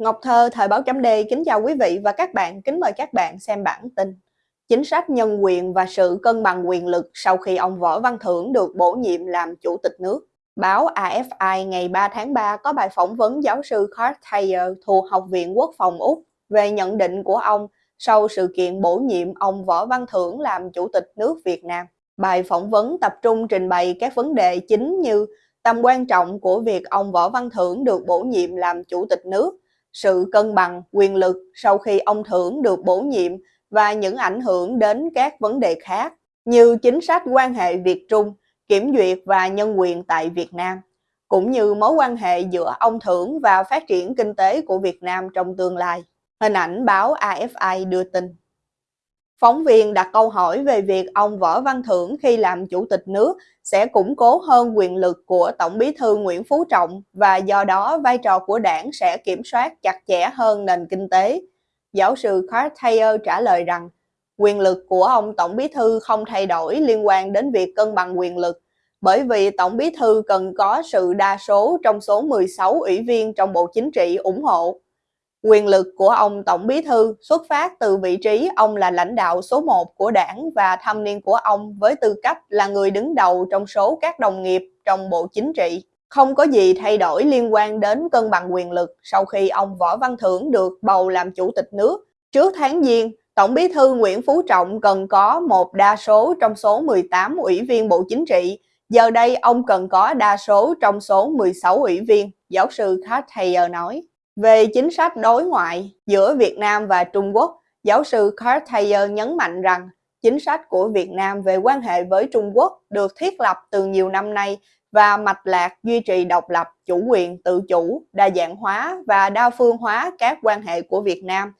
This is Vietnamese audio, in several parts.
Ngọc Thơ, Thời báo chấm D kính chào quý vị và các bạn, kính mời các bạn xem bản tin. Chính sách nhân quyền và sự cân bằng quyền lực sau khi ông Võ Văn Thưởng được bổ nhiệm làm chủ tịch nước. Báo AFI ngày 3 tháng 3 có bài phỏng vấn giáo sư Carl Thayer thuộc Học viện Quốc phòng Úc về nhận định của ông sau sự kiện bổ nhiệm ông Võ Văn Thưởng làm chủ tịch nước Việt Nam. Bài phỏng vấn tập trung trình bày các vấn đề chính như tầm quan trọng của việc ông Võ Văn Thưởng được bổ nhiệm làm chủ tịch nước, sự cân bằng quyền lực sau khi ông Thưởng được bổ nhiệm và những ảnh hưởng đến các vấn đề khác như chính sách quan hệ Việt-Trung, kiểm duyệt và nhân quyền tại Việt Nam, cũng như mối quan hệ giữa ông Thưởng và phát triển kinh tế của Việt Nam trong tương lai. Hình ảnh báo AFI đưa tin. Phóng viên đặt câu hỏi về việc ông Võ Văn Thưởng khi làm chủ tịch nước sẽ củng cố hơn quyền lực của Tổng bí thư Nguyễn Phú Trọng và do đó vai trò của đảng sẽ kiểm soát chặt chẽ hơn nền kinh tế. Giáo sư Carl Thayer trả lời rằng, quyền lực của ông Tổng bí thư không thay đổi liên quan đến việc cân bằng quyền lực, bởi vì Tổng bí thư cần có sự đa số trong số 16 ủy viên trong Bộ Chính trị ủng hộ. Quyền lực của ông Tổng Bí Thư xuất phát từ vị trí ông là lãnh đạo số 1 của đảng và thâm niên của ông với tư cách là người đứng đầu trong số các đồng nghiệp trong Bộ Chính trị. Không có gì thay đổi liên quan đến cân bằng quyền lực sau khi ông Võ Văn Thưởng được bầu làm chủ tịch nước. Trước tháng Giêng, Tổng Bí Thư Nguyễn Phú Trọng cần có một đa số trong số 18 ủy viên Bộ Chính trị. Giờ đây ông cần có đa số trong số 16 ủy viên, giáo sư Kat Thayer nói. Về chính sách đối ngoại giữa Việt Nam và Trung Quốc, giáo sư Carl Thayer nhấn mạnh rằng chính sách của Việt Nam về quan hệ với Trung Quốc được thiết lập từ nhiều năm nay và mạch lạc duy trì độc lập, chủ quyền, tự chủ, đa dạng hóa và đa phương hóa các quan hệ của Việt Nam.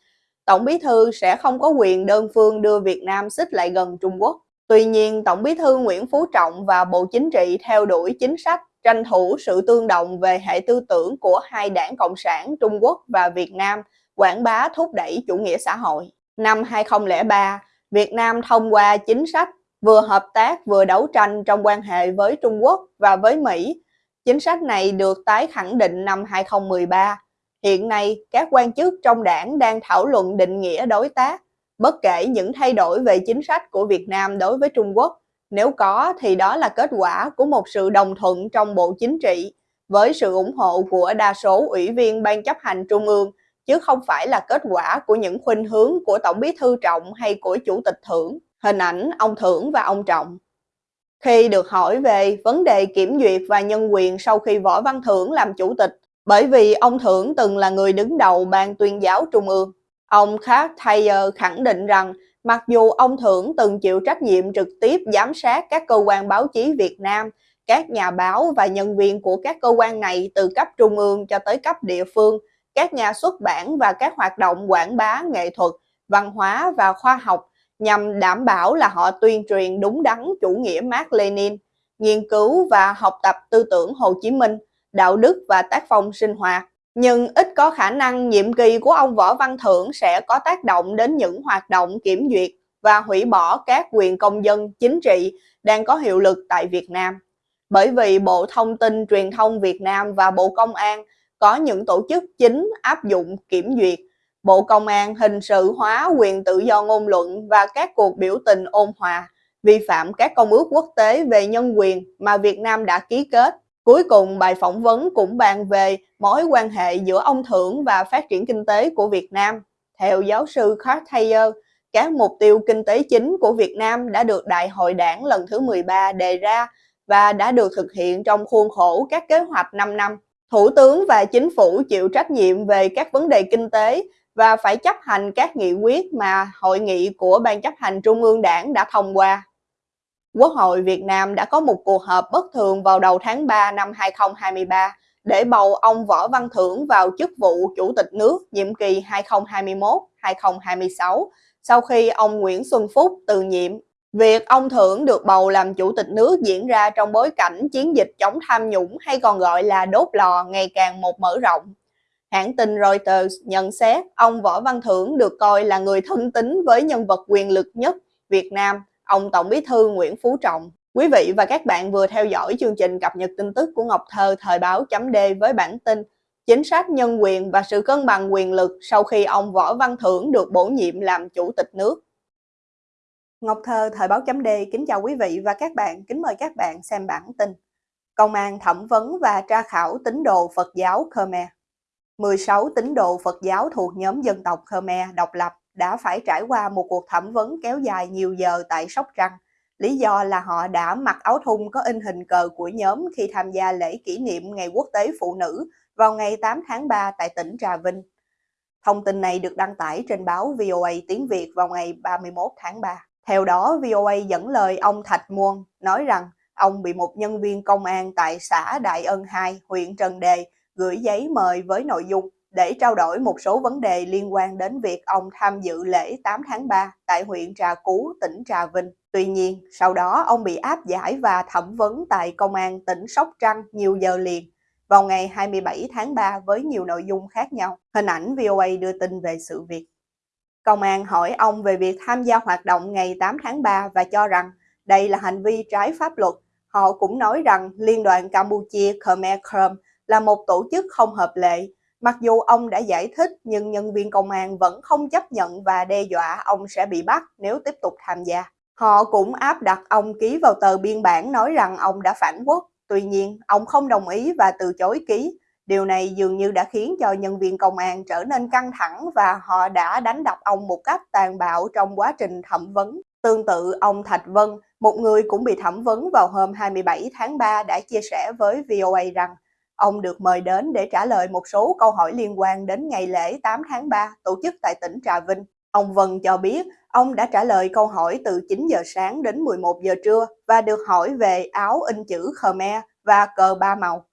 Tổng bí thư sẽ không có quyền đơn phương đưa Việt Nam xích lại gần Trung Quốc. Tuy nhiên, Tổng bí thư Nguyễn Phú Trọng và Bộ Chính trị theo đuổi chính sách tranh thủ sự tương đồng về hệ tư tưởng của hai đảng Cộng sản Trung Quốc và Việt Nam quảng bá thúc đẩy chủ nghĩa xã hội. Năm 2003, Việt Nam thông qua chính sách vừa hợp tác vừa đấu tranh trong quan hệ với Trung Quốc và với Mỹ. Chính sách này được tái khẳng định năm 2013. Hiện nay, các quan chức trong đảng đang thảo luận định nghĩa đối tác, bất kể những thay đổi về chính sách của Việt Nam đối với Trung Quốc nếu có thì đó là kết quả của một sự đồng thuận trong Bộ Chính trị với sự ủng hộ của đa số ủy viên Ban chấp hành Trung ương, chứ không phải là kết quả của những khuynh hướng của Tổng bí thư Trọng hay của Chủ tịch Thưởng. Hình ảnh ông Thưởng và ông Trọng. Khi được hỏi về vấn đề kiểm duyệt và nhân quyền sau khi Võ Văn Thưởng làm chủ tịch, bởi vì ông Thưởng từng là người đứng đầu Ban tuyên giáo Trung ương, ông Carl Thayer khẳng định rằng Mặc dù ông Thưởng từng chịu trách nhiệm trực tiếp giám sát các cơ quan báo chí Việt Nam, các nhà báo và nhân viên của các cơ quan này từ cấp trung ương cho tới cấp địa phương, các nhà xuất bản và các hoạt động quảng bá nghệ thuật, văn hóa và khoa học nhằm đảm bảo là họ tuyên truyền đúng đắn chủ nghĩa Mark Lenin, nghiên cứu và học tập tư tưởng Hồ Chí Minh, đạo đức và tác phong sinh hoạt nhưng ít có khả năng nhiệm kỳ của ông Võ Văn Thưởng sẽ có tác động đến những hoạt động kiểm duyệt và hủy bỏ các quyền công dân chính trị đang có hiệu lực tại Việt Nam. Bởi vì Bộ Thông tin Truyền thông Việt Nam và Bộ Công an có những tổ chức chính áp dụng kiểm duyệt. Bộ Công an hình sự hóa quyền tự do ngôn luận và các cuộc biểu tình ôn hòa, vi phạm các công ước quốc tế về nhân quyền mà Việt Nam đã ký kết Cuối cùng, bài phỏng vấn cũng bàn về mối quan hệ giữa ông Thưởng và phát triển kinh tế của Việt Nam. Theo giáo sư Carl Thayer, các mục tiêu kinh tế chính của Việt Nam đã được Đại hội đảng lần thứ 13 đề ra và đã được thực hiện trong khuôn khổ các kế hoạch 5 năm. Thủ tướng và chính phủ chịu trách nhiệm về các vấn đề kinh tế và phải chấp hành các nghị quyết mà hội nghị của Ban chấp hành Trung ương Đảng đã thông qua. Quốc hội Việt Nam đã có một cuộc họp bất thường vào đầu tháng 3 năm 2023 để bầu ông Võ Văn Thưởng vào chức vụ Chủ tịch nước nhiệm kỳ 2021-2026 sau khi ông Nguyễn Xuân Phúc từ nhiệm. Việc ông Thưởng được bầu làm Chủ tịch nước diễn ra trong bối cảnh chiến dịch chống tham nhũng hay còn gọi là đốt lò ngày càng một mở rộng. Hãng tin Reuters nhận xét ông Võ Văn Thưởng được coi là người thân tín với nhân vật quyền lực nhất Việt Nam ông Tổng Bí thư Nguyễn Phú Trọng. Quý vị và các bạn vừa theo dõi chương trình cập nhật tin tức của Ngọc Thơ thời báo chấm D với bản tin chính sách nhân quyền và sự cân bằng quyền lực sau khi ông Võ Văn Thưởng được bổ nhiệm làm chủ tịch nước. Ngọc Thơ, Thời báo chấm D, kính chào quý vị và các bạn, kính mời các bạn xem bản tin. Công an thẩm vấn và tra khảo tín đồ Phật giáo Khmer 16 tín đồ Phật giáo thuộc nhóm dân tộc Khmer độc lập đã phải trải qua một cuộc thẩm vấn kéo dài nhiều giờ tại Sóc Trăng. Lý do là họ đã mặc áo thun có in hình cờ của nhóm khi tham gia lễ kỷ niệm Ngày Quốc tế Phụ nữ vào ngày 8 tháng 3 tại tỉnh Trà Vinh. Thông tin này được đăng tải trên báo VOA tiếng Việt vào ngày 31 tháng 3. Theo đó, VOA dẫn lời ông Thạch Muôn nói rằng ông bị một nhân viên công an tại xã Đại Ân 2, huyện Trần Đề gửi giấy mời với nội dung để trao đổi một số vấn đề liên quan đến việc ông tham dự lễ 8 tháng 3 tại huyện Trà Cú, tỉnh Trà Vinh. Tuy nhiên, sau đó ông bị áp giải và thẩm vấn tại công an tỉnh Sóc Trăng nhiều giờ liền vào ngày 27 tháng 3 với nhiều nội dung khác nhau. Hình ảnh VOA đưa tin về sự việc. Công an hỏi ông về việc tham gia hoạt động ngày 8 tháng 3 và cho rằng đây là hành vi trái pháp luật. Họ cũng nói rằng Liên đoàn Campuchia Khmer Krom là một tổ chức không hợp lệ. Mặc dù ông đã giải thích nhưng nhân viên công an vẫn không chấp nhận và đe dọa ông sẽ bị bắt nếu tiếp tục tham gia. Họ cũng áp đặt ông ký vào tờ biên bản nói rằng ông đã phản quốc. Tuy nhiên, ông không đồng ý và từ chối ký. Điều này dường như đã khiến cho nhân viên công an trở nên căng thẳng và họ đã đánh đập ông một cách tàn bạo trong quá trình thẩm vấn. Tương tự, ông Thạch Vân, một người cũng bị thẩm vấn vào hôm 27 tháng 3 đã chia sẻ với VOA rằng Ông được mời đến để trả lời một số câu hỏi liên quan đến ngày lễ 8 tháng 3 tổ chức tại tỉnh Trà Vinh. Ông Vân cho biết ông đã trả lời câu hỏi từ 9 giờ sáng đến 11 giờ trưa và được hỏi về áo in chữ Khmer và cờ ba màu.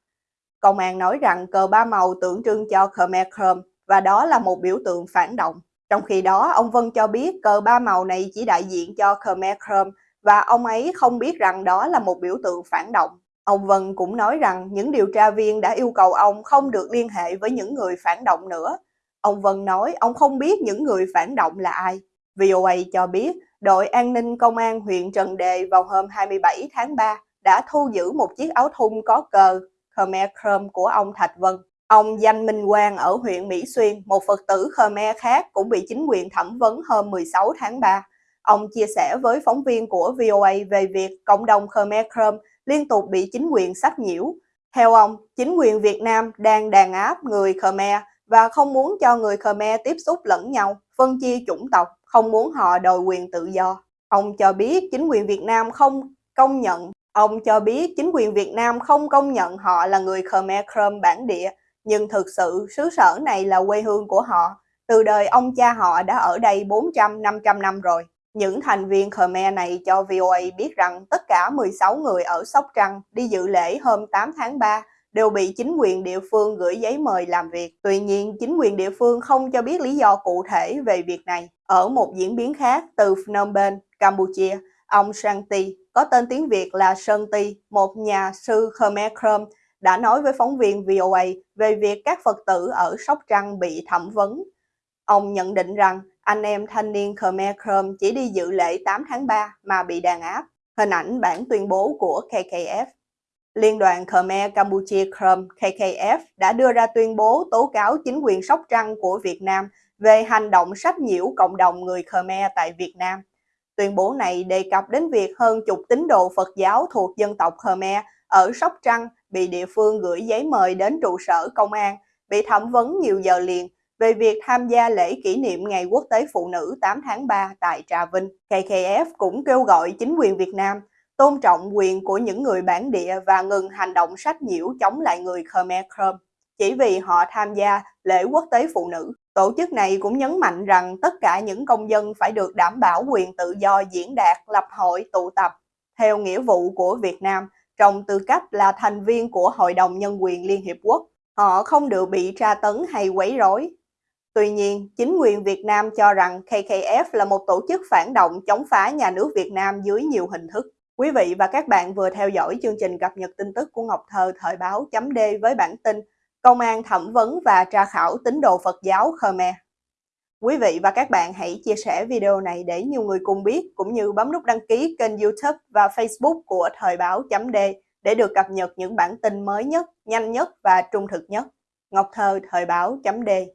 Công an nói rằng cờ ba màu tượng trưng cho Khmer Krom và đó là một biểu tượng phản động. Trong khi đó, ông Vân cho biết cờ ba màu này chỉ đại diện cho Khmer Krom và ông ấy không biết rằng đó là một biểu tượng phản động. Ông Vân cũng nói rằng những điều tra viên đã yêu cầu ông không được liên hệ với những người phản động nữa. Ông Vân nói ông không biết những người phản động là ai. VOA cho biết đội an ninh công an huyện Trần Đề vào hôm 27 tháng 3 đã thu giữ một chiếc áo thun có cờ Khmer Krom của ông Thạch Vân. Ông Danh Minh Quang ở huyện Mỹ Xuyên, một Phật tử Khmer khác cũng bị chính quyền thẩm vấn hôm 16 tháng 3. Ông chia sẻ với phóng viên của VOA về việc cộng đồng Khmer Krom liên tục bị chính quyền sách nhiễu. Theo ông, chính quyền Việt Nam đang đàn áp người Khmer và không muốn cho người Khmer tiếp xúc lẫn nhau, phân chia chủng tộc, không muốn họ đòi quyền tự do. Ông cho biết chính quyền Việt Nam không công nhận Ông cho biết chính quyền Việt Nam không công nhận họ là người Khmer Krom bản địa, nhưng thực sự xứ sở này là quê hương của họ. Từ đời ông cha họ đã ở đây 400-500 năm rồi. Những thành viên Khmer này cho VOA biết rằng tất cả 16 người ở Sóc Trăng đi dự lễ hôm 8 tháng 3 đều bị chính quyền địa phương gửi giấy mời làm việc. Tuy nhiên, chính quyền địa phương không cho biết lý do cụ thể về việc này. Ở một diễn biến khác, từ Phnom Penh, Campuchia, ông Shanti, có tên tiếng Việt là Sơn Ti, một nhà sư Khmer Krom, đã nói với phóng viên VOA về việc các Phật tử ở Sóc Trăng bị thẩm vấn. Ông nhận định rằng anh em thanh niên Khmer Krom chỉ đi dự lễ 8 tháng 3 mà bị đàn áp. Hình ảnh bản tuyên bố của KKF. Liên đoàn Khmer Campuchia Krom KKF đã đưa ra tuyên bố tố cáo chính quyền Sóc Trăng của Việt Nam về hành động sách nhiễu cộng đồng người Khmer tại Việt Nam. Tuyên bố này đề cập đến việc hơn chục tín đồ Phật giáo thuộc dân tộc Khmer ở Sóc Trăng bị địa phương gửi giấy mời đến trụ sở công an, bị thẩm vấn nhiều giờ liền về việc tham gia lễ kỷ niệm Ngày Quốc tế Phụ nữ 8 tháng 3 tại Trà Vinh. KKF cũng kêu gọi chính quyền Việt Nam tôn trọng quyền của những người bản địa và ngừng hành động sách nhiễu chống lại người Khmer Krom chỉ vì họ tham gia lễ quốc tế phụ nữ. Tổ chức này cũng nhấn mạnh rằng tất cả những công dân phải được đảm bảo quyền tự do diễn đạt, lập hội, tụ tập theo nghĩa vụ của Việt Nam trong tư cách là thành viên của Hội đồng Nhân quyền Liên Hiệp Quốc. Họ không được bị tra tấn hay quấy rối. Tuy nhiên, chính quyền Việt Nam cho rằng KKF là một tổ chức phản động chống phá nhà nước Việt Nam dưới nhiều hình thức. Quý vị và các bạn vừa theo dõi chương trình cập nhật tin tức của Ngọc Thơ thời báo chấm D với bản tin Công an thẩm vấn và tra khảo tín đồ Phật giáo Khmer. Quý vị và các bạn hãy chia sẻ video này để nhiều người cùng biết, cũng như bấm nút đăng ký kênh youtube và facebook của Thời báo chấm D để được cập nhật những bản tin mới nhất, nhanh nhất và trung thực nhất. Ngọc Thơ, Thời báo chấm D